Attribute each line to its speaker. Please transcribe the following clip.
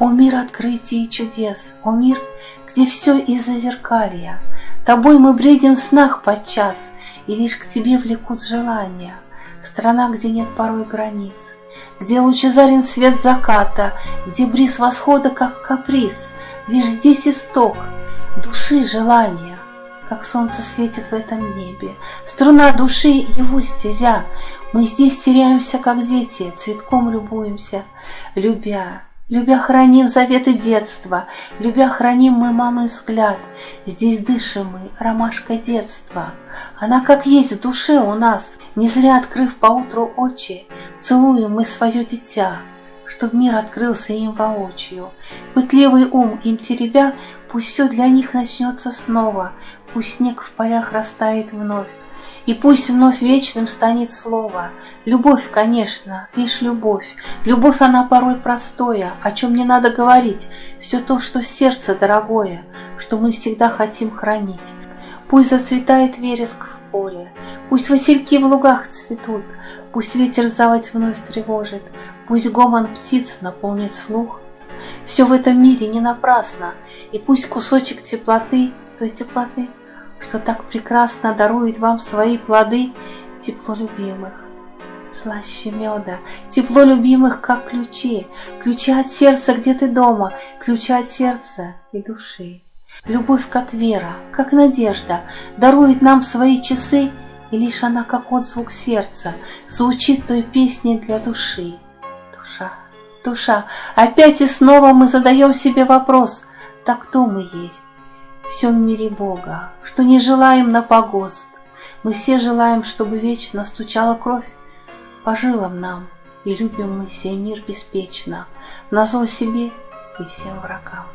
Speaker 1: О мир открытий и чудес, о мир, где все из-за зеркалья. Тобой мы бредим в снах подчас, и лишь к тебе влекут желания. Страна, где нет порой границ, где лучезарен свет заката, где бриз восхода, как каприз, лишь здесь исток души желания. Как солнце светит в этом небе, струна души его стезя. Мы здесь теряемся, как дети, цветком любуемся, любя, Любя храним заветы детства, Любя храним мы мамы взгляд. Здесь дышим мы ромашкой детства. Она как есть в душе у нас, Не зря открыв поутру очи, Целуем мы свое дитя, Чтоб мир открылся им воочию. Пытливый ум им теребя, Пусть все для них начнется снова, Пусть снег в полях растает вновь, и пусть вновь вечным станет слово. Любовь, конечно, лишь любовь. Любовь, она порой простое, о чем не надо говорить. Все то, что сердце дорогое, что мы всегда хотим хранить. Пусть зацветает вереск в поле, Пусть васильки в лугах цветут, Пусть ветер заводь вновь тревожит, Пусть гомон птиц наполнит слух. Все в этом мире не напрасно, И пусть кусочек теплоты, той теплоты, что так прекрасно дарует вам свои плоды тепло любимых. Слаще меда, тепло любимых, как ключи, ключи от сердца, где ты дома, ключи от сердца и души. Любовь, как вера, как надежда, дарует нам свои часы, и лишь она, как отзвук сердца, звучит той песней для души. Душа, душа, опять и снова мы задаем себе вопрос, так кто мы есть? Всем мире Бога, что не желаем на погост. Мы все желаем, чтобы вечно стучала кровь по жилам нам, и любим мы сей мир беспечно, на зло себе и всем врагам.